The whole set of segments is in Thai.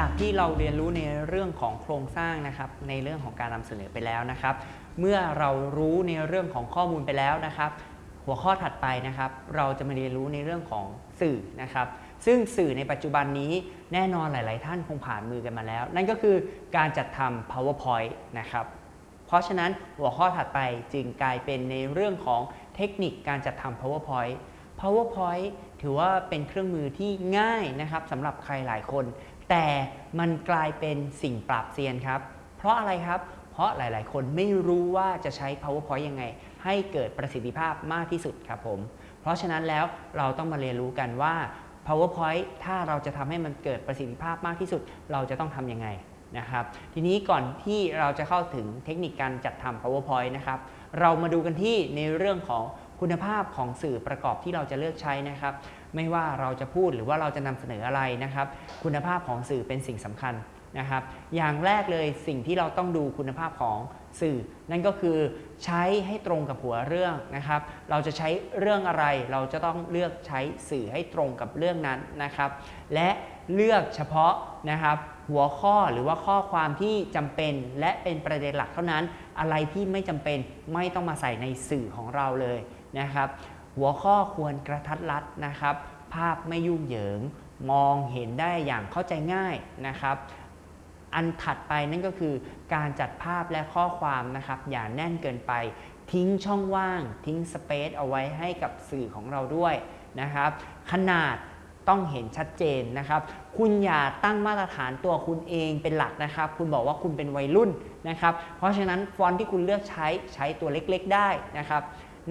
จากที่เราเรียนรู้ในเรื่องของโครงสร้างนะครับ ในเรื่องของการนำเสนอไปแล้วนะครับ เมื่อเรารู้ในเรื่องของข้อมูลไปแล้วนะครับ หัวข้อถัดไปนะครับ เราจะมาเรียนรู้ในเรื่องของสื่อนะครับ ซึ่งสื่อในปัจจุบันนี้แน่นอนหลาย ๆ ท่านคงผ่านมือกันมาแล้ว นั่นก็คือการจัดทำ powerpoint นะครับ เพราะฉะนั้นหัวข้อถัดไปจึงกลายเป็นในเรื่องของเทคนิคการจัดทำ powerpoint powerpoint ถือว่าเป็นเครื่องมือที่ง่ายนะครับสำหรับใครหลายคน แต่มันกลายเป็นสิ่งปราบเซียนครับ เพราะอะไรครับ เพราะหลายๆ คนไม่รู้ว่าจะใช้ powerpoint ยังไง ให้เกิดประสิทธิภาพมากที่สุดครับผม เพราะฉะนั้นแล้วเราต้องมาเรียนรู้กันว่า powerpoint ถ้าเราจะทำให้มันเกิดประสิทธิภาพมากที่สุด เราจะต้องทำยังไงนะครับทีนี้ก่อนที่เราจะเข้าถึงเทคนิคการจัดทำ powerpoint นะครับ เรามาดูกันที่ในเรื่องของ คุณภาพของสื่อประกอบที่เราจะเลือกใช้นะครับ ไม่ว่าเราจะพูดหรือว่าเราจะนำเสนออะไรนะครับ คุณภาพของสื่อเป็นสิ่งสำคัญนะครับ อย่างแรกเลยสิ่งที่เราต้องดูคุณภาพของสื่อ นั่นก็คือใช้ให้ตรงกับหัวเรื่องนะครับ เราจะใช้เรื่องอะไรเราจะต้องเลือกใช้สื่อให้ตรงกับเรื่องนั้นนะครับ และเลือกเฉพาะนะครับหัวข้อหรือว่าข้อความที่จำเป็นและเป็นประเด็นหลักเท่านั้น อะไรที่ไม่จำเป็นไม่ต้องมาใส่ในสื่อของเราเลย นะครับ หัวข้อควรกระทัดรัดนะครับ ภาพไม่ยุ่งเหยิง มองเห็นได้อย่างเข้าใจง่ายนะครับอันถัดไปนั่นก็คือการจัดภาพและข้อความนะครับ อย่าแน่นเกินไป ทิ้งช่องว่าง ทิ้งสเปซเอาไว้ให้กับสื่อของเราด้วยนะครับ ขนาดต้องเห็นชัดเจนนะครับ คุณอย่าตั้งมาตรฐานตัวคุณเองเป็นหลักนะครับ คุณบอกว่าคุณเป็นวัยรุ่นนะครับ เพราะฉะนั้นฟอนต์ที่คุณเลือกใช้ใช้ตัวเล็กๆได้นะครับ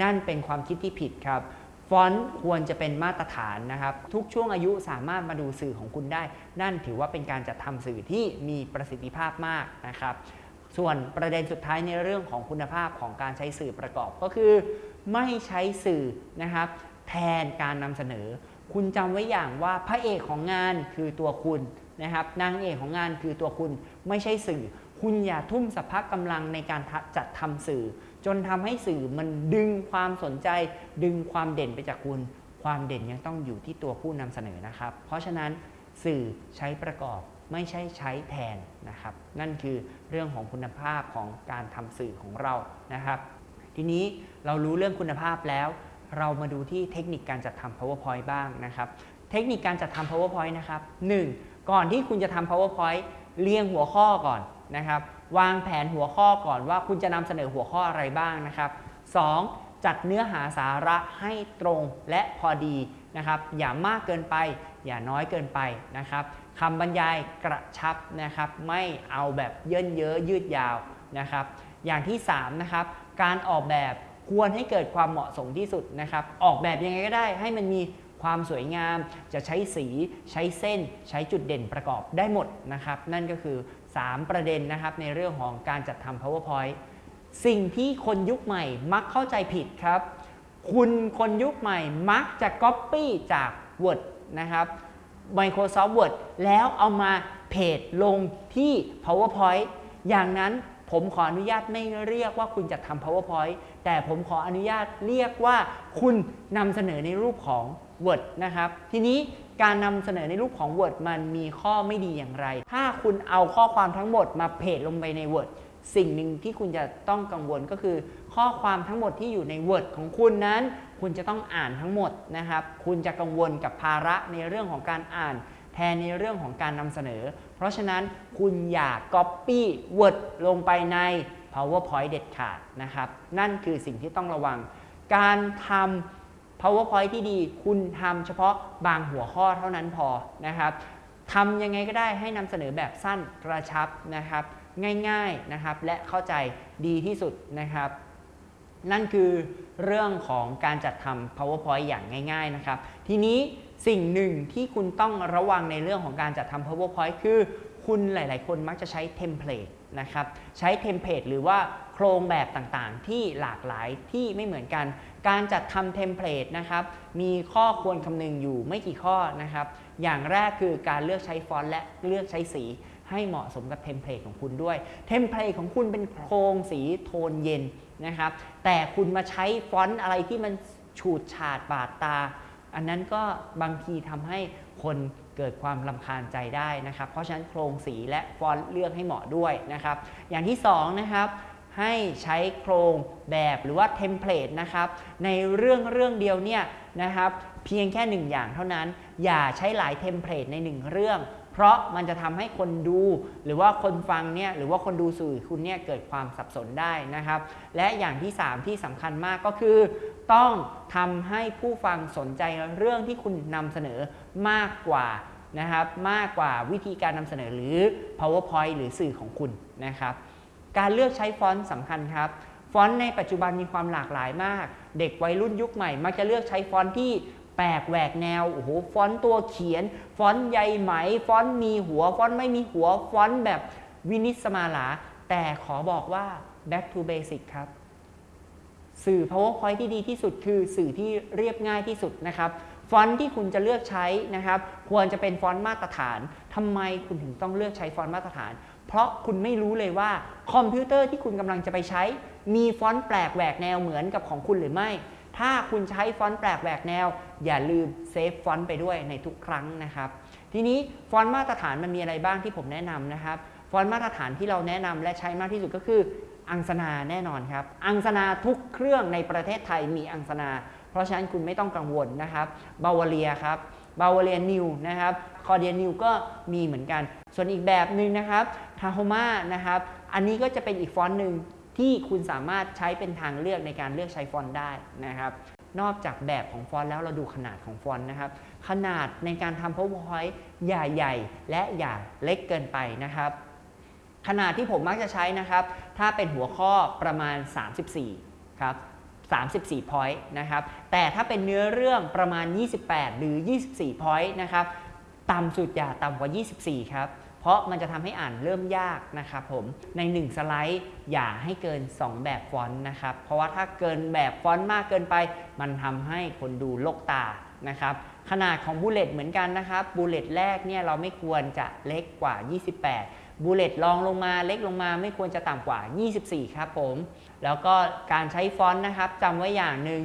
นั่นเป็นความคิดที่ผิดครับฟอนต์ควรจะเป็นมาตรฐานนะครับ ทุกช่วงอายุสามารถมาดูสื่อของคุณได้ นั่นถือว่าเป็นการจัดทำสื่อที่มีประสิทธิภาพมากนะครับส่วนประเด็นสุดท้ายในเรื่องของคุณภาพของการใช้สื่อประกอบก็คือ ไม่ใช้สื่อนะครับ แทนการนำเสนอ คุณจำไว้อย่างว่าพระเอกของงานคือตัวคุณนะครับนางเอกของงานคือตัวคุณไม่ใช่สื่อ คุณอย่าทุ่มสภาพกำลังในการจัดทำสื่อ จนทำให้สื่อมันดึงความสนใจ ดึงความเด่นไปจากคุณ ความเด่นยังต้องอยู่ที่ตัวผู้นำเสนอนะครับ เพราะฉะนั้นสื่อใช้ประกอบไม่ใช่ใช้แทนนะครับ นั่นคือเรื่องของคุณภาพของการทำสื่อของเรานะครับ ทีนี้เรารู้เรื่องคุณภาพแล้ว เรามาดูที่เทคนิคการจัดทำ powerpoint บ้างนะครับ เทคนิคการจัดทำ powerpoint นะครับ 1. ก่อนที่คุณจะทำ powerpoint เรียงหัวข้อก่อนนะครับ วางแผนหัวข้อก่อนว่าคุณจะนำเสนอหัวข้ออะไรบ้างนะครับ 2. จัดเนื้อหาสาระให้ตรงและพอดีนะครับ อย่ามากเกินไป อย่าน้อยเกินไปนะครับคำบรรยายกระชับนะครับ ไม่เอาแบบเยินเยอะยืดยาวนะครับ อย่างที่3นะครับการออกแบบควรให้เกิดความเหมาะสมที่สุดนะครับ ออกแบบยังไงก็ได้ให้มันมี ความสวยงาม จะใช้สีใช้เส้น ใช้จุดเด่นประกอบได้หมดนะครับ นั่นก็คือ 3 ประเด็นนะครับในเรื่องของการจัดทำ powerpoint สิ่งที่คนยุคใหม่มักเข้าใจผิดครับ คุณคนยุคใหม่มักจะ Copy จาก Word นะครับ Microsoft Word แล้วเอามาเพจลงที่ PowerPoint อย่างนั้น ผมขออนุญาตไม่เรียกว่าคุณจะทำ PowerPoint แต่ผมขออนุญาตเรียกว่าคุณนำเสนอในรูปของ Word นะครับ ทีนี้การนำเสนอในรูปของ Word มันมีข้อไม่ดีอย่างไร ถ้าคุณเอาข้อความทั้งหมดมาเพจลงไปใน Word สิ่งหนึ่งที่คุณจะต้องกังวลก็คือ ข้อความทั้งหมดที่อยู่ใน Word ของคุณนั้น คุณจะต้องอ่านทั้งหมดนะครับ คุณจะกังวลกับภาระในเรื่องของการอ่าน แทนในเรื่องของการนำเสนอ เพราะฉะนั้นคุณอย่า Copy Word ลงไปใน PowerPoint เด็ดขาดนะครับ นั่นคือสิ่งที่ต้องระวัง การทำ PowerPoint ที่ดี คุณทำเฉพาะบางหัวข้อเท่านั้นพอนะครับทำยังไงก็ได้ให้นำเสนอแบบสั้นกระชับนะครับ ง่ายๆนะครับ และเข้าใจดีที่สุดนะครับ นั่นคือเรื่องของการจัดทำ powerpoint อย่างง่าย ๆ นะครับ ทีนี้ สิ่งหนึ่งที่คุณต้องระวังในเรื่องของการจัดทำ powerpoint คือ คุณหลาย ๆ คนมักจะใช้เทมเพลตนะครับใช้เทมเพลตหรือว่าโครงแบบต่างๆ ที่หลากหลายที่ไม่เหมือนกัน การจัดทำเทมเพลตนะครับมีข้อควรคำนึงอยู่ไม่กี่ข้อนะครับอย่างแรกคือการเลือกใช้ฟอนต์และเลือกใช้สีให้เหมาะสมกับเทมเพลตของคุณด้วย เทมเพลตของคุณเป็นโครงสีโทนเย็นนะครับแต่คุณมาใช้ฟอนต์อะไรที่มันฉูดฉาดบาดตา อันนั้นก็บางทีทำให้คนเกิดความรำคาญใจได้นะครับ เพราะฉะนั้นโครงสีและฟอนต์เลือกให้เหมาะด้วยนะครับ อย่างที่สองนะครับให้ใช้โครงแบบหรือว่าเทมเพลตนะครับ ในเรื่องเรื่องเดียวเนี่ยนะครับ เพียงแค่หนึ่งอย่างเท่านั้น อย่าใช้หลายเทมเพลตในหนึ่งเรื่อง เพราะมันจะทำให้คนดู หรือว่าคนฟังเนี่ยหรือว่าคนดูสื่อคุณเนี่ยเกิดความสับสนได้นะครับ และอย่างที่ 3 ที่สำคัญมากก็คือ ต้องทำให้ผู้ฟังสนใจเรื่องที่คุณนำเสนอมากกว่านะครับมากกว่าวิธีการนำเสนอหรือ powerpoint หรือสื่อของคุณนะครับการเลือกใช้ฟอนต์สำคัญครับฟอนต์ในปัจจุบันมีความหลากหลายมาก เด็กวัยรุ่นยุคใหม่ มักจะเลือกใช้ฟอนต์ที่แปลกแหวกแนวโอ้โหฟอนต์ตัวเขียน ฟอนต์ใยไหม ฟอนต์มีหัว ฟอนต์ไม่มีหัว ฟอนต์แบบวินิสมาลา แต่ขอบอกว่า back to basic ครับ สื่อ powerpoint ที่ดีที่สุดคือสื่อที่เรียบง่ายที่สุดนะครับ ฟอนต์ที่คุณจะเลือกใช้นะครับ ควรจะเป็นฟอนต์มาตรฐานทำไมคุณถึงต้องเลือกใช้ฟอนต์มาตรฐาน เพราะคุณไม่รู้เลยว่าคอมพิวเตอร์ที่คุณกำลังจะไปใช้ มีฟอนต์แปลกแหวกแนวเหมือนกับของคุณหรือไม่ ถ้าคุณใช้ฟอนต์แปลกแหวกแนว อย่าลืม save ฟอนต์ไปด้วยในทุกครั้งนะครับ ทีนี้ฟอนต์มาตรฐานมันมีอะไรบ้างที่ผมแนะนำนะครับฟอนต์มาตรฐานที่เราแนะนำและใช้มากที่สุดก็คือ อังสนาแน่นอนครับ อังสนาทุกเครื่องในประเทศไทยมีอังสนา เพราะฉะนั้นคุณไม่ต้องกังวลนะครับBrowallia ครับ Browallia New นะครับ Cordia New ก็มีเหมือนกัน ส่วนอีกแบบหนึ่งนะครับ Tahoma นะครับ อันนี้ก็จะเป็นอีกฟอนต์หนึ่งที่คุณสามารถใช้เป็นทางเลือกในการเลือกใช้ฟอนต์ได้นะครับ นอกจากแบบของฟอนต์แล้วเราดูขนาดของฟอนต์นะครับ ขนาดในการทำ powerpoint อย่าใหญ่และอย่าเล็กเกินไปนะครับ ขนาดที่ผมมักจะใช้นะครับ ถ้าเป็นหัวข้อประมาณ 34 ครับ 34 point นะครับ แต่ถ้าเป็นเนื้อเรื่องประมาณ 28 หรือ 24 point นะครับ ต่ำสุดอย่าต่ำกว่า 24 ครับ เพราะมันจะทำให้อ่านเริ่มยากนะครับผม ใน 1 สไลด์อย่าให้เกิน 2 แบบฟอนต์นะครับ เพราะว่าถ้าเกินแบบฟอนต์มากเกินไป มันทำให้คนดูรกตานะครับขนาดของ bullet เหมือนกันนะครับ bullet แรกเนี่ยเราไม่ควรจะเล็กกว่า 28 bullet รองลงมาเล็กลงมาไม่ควรจะต่ำกว่า 24 ครับผม แล้วก็การใช้ฟอนต์นะครับจำไว้อย่างหนึ่ง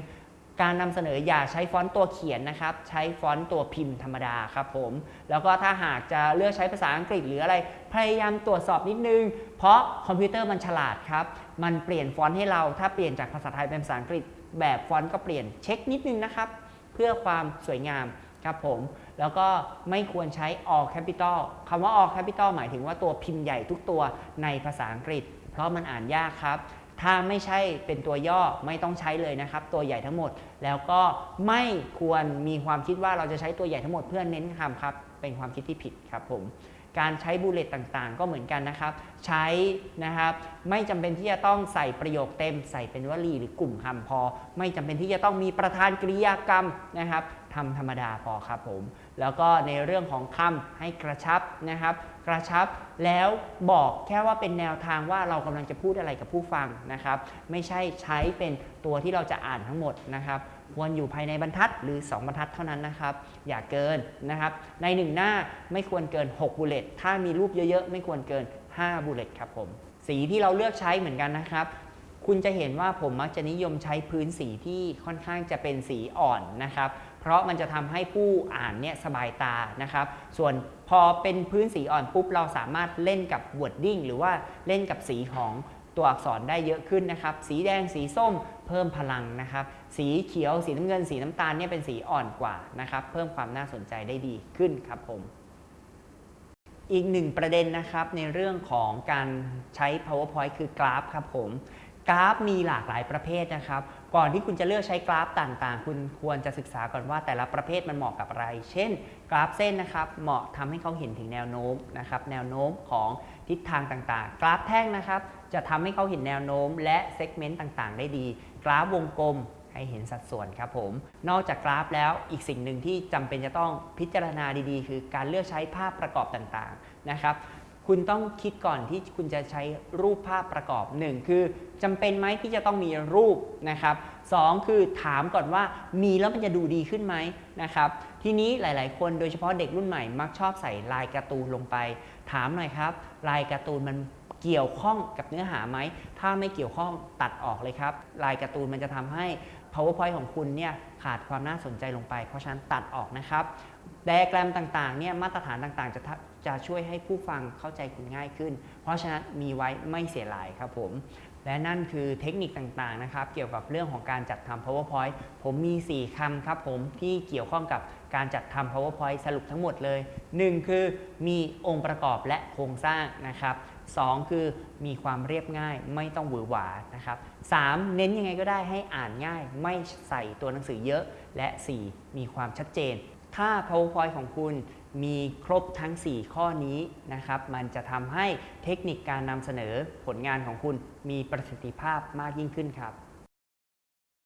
การนำเสนออย่าใช้ฟอนต์ตัวเขียนนะครับ ใช้ฟอนต์ตัวพิมพ์ธรรมดาครับผม แล้วก็ถ้าหากจะเลือกใช้ภาษาอังกฤษหรืออะไร พยายามตรวจสอบนิดนึง เพราะคอมพิวเตอร์มันฉลาดครับ มันเปลี่ยนฟอนต์ให้เรา ถ้าเปลี่ยนจากภาษาไทยเป็นภาษาอังกฤษ แบบฟอนต์ก็เปลี่ยนเช็คนิดนึงนะครับ เพื่อความสวยงาม ครับผม แล้วก็ไม่ควรใช้ all capital คำว่า all capital หมายถึงว่าตัวพิมพ์ใหญ่ทุกตัวในภาษาอังกฤษ เพราะมันอ่านยากครับ ถ้าไม่ใช่เป็นตัวย่อไม่ต้องใช้เลยนะครับ ตัวใหญ่ทั้งหมด แล้วก็ไม่ควรมีความคิดว่าเราจะใช้ตัวใหญ่ทั้งหมดเพื่อเน้นคำครับ เป็นความคิดที่ผิดครับผมการใช้บูเลตต่างๆ ก็เหมือนกันนะครับ ใช้นะครับ ไม่จำเป็นที่จะต้องใส่ประโยคเต็ม ใส่เป็นวลีหรือกลุ่มคำพอ ไม่จำเป็นที่จะต้องมีประธานกริยากรรมนะครับ ทำธรรมดาพอครับผม แล้วก็ในเรื่องของคำให้กระชับนะครับ กระชับแล้วบอกแค่ว่าเป็นแนวทางว่าเรากำลังจะพูดอะไรกับผู้ฟังนะครับ ไม่ใช่ใช้เป็นตัวที่เราจะอ่านทั้งหมดนะครับควรอยู่ภายในบรรทัดหรือ 2 บรรทัดเท่านั้นนะครับ อย่าเกินนะครับ ใน 1 หน้าไม่ควรเกิน 6บูเลตถ้ามีรูปเยอะๆ ไม่ควรเกิน 5บูเลตครับผม สีที่เราเลือกใช้เหมือนกันนะครับ คุณจะเห็นว่าผมมักจะนิยมใช้พื้นสีที่ค่อนข้างจะเป็นสีอ่อนนะครับ เพราะมันจะทำให้ผู้อ่านเนี่ยสบายตานะครับ ส่วนพอเป็นพื้นสีอ่อนปุ๊บเราสามารถเล่นกับ wording หรือว่าเล่นกับสีของตัวอักษรได้เยอะขึ้นนะครับ สีแดงสีส้มเพิ่มพลังนะครับ สีเขียวสีน้ำเงิน สีน้ำตาลเนี่ยเป็นสีอ่อนกว่านะครับ เพิ่มความน่าสนใจได้ดีขึ้นครับผม อีกหนึ่งประเด็นนะครับในเรื่องของการใช้ powerpoint คือกราฟครับผม กราฟมีหลากหลายประเภทนะครับ ก่อนที่คุณจะเลือกใช้กราฟต่างๆ คุณควรจะศึกษาก่อนว่าแต่ละประเภทมันเหมาะกับอะไร เช่น กราฟเส้นนะครับ เหมาะทำให้เขาเห็นถึงแนวโน้มนะครับ แนวโน้มของทิศทางต่างๆ กราฟแท่งนะครับ จะทำให้เขาเห็นแนวโน้ม และเซกเมนต์ต่างๆ ได้ดี กราฟวงกลมให้เห็นสัดส่วนครับผม นอกจากกราฟแล้วอีกสิ่งหนึ่งที่จำเป็นจะต้องพิจารณาดีๆ คือการเลือกใช้ภาพประกอบต่างๆ นะครับ คุณต้องคิดก่อนที่คุณจะใช้รูปภาพประกอบ 1 คือจำเป็นไหมที่จะต้องมีรูปนะครับสองคือถามก่อนว่ามีแล้วมันจะดูดีขึ้นไหมนะครับทีนี้หลาย ๆ คนโดยเฉพาะเด็กรุ่นใหม่มักชอบใส่ลายการ์ตูนลงไป ถามหน่อยครับ ลายการ์ตูนมันเกี่ยวข้องกับเนื้อหาไหม ถ้าไม่เกี่ยวข้องตัดออกเลยครับ ลายการ์ตูนมันจะทำให้ powerpoint ของคุณเนี่ยขาดความน่าสนใจลงไป เพราะฉะนั้นตัดออกนะครับ ไดอะแกรมต่างๆเนี่ยมาตรฐานต่างๆ จะจะช่วยให้ผู้ฟังเข้าใจคุณง่ายขึ้น เพราะฉะนั้นมีไว้ไม่เสียหลายครับผม และนั่นคือเทคนิคต่างๆนะครับ เกี่ยวกับเรื่องของการจัดทำ powerpoint ผมมี 4คำครับผมที่เกี่ยวข้องกับการจัดทำ powerpoint สรุปทั้งหมดเลย 1 คือมีองค์ประกอบและโครงสร้างนะครับ 2 คือมีความเรียบง่ายไม่ต้องหวือหวานะครับ 3 เน้นยังไงก็ได้ให้อ่านง่าย ไม่ใส่ตัวหนังสือเยอะ และ 4 มีความชัดเจน ถ้า powerpoint ของคุณมีครบทั้ง 4 ข้อนี้นะครับ มันจะทำให้เทคนิคการนำเสนอผลงานของคุณมีประสิทธิภาพมากยิ่งขึ้นครับ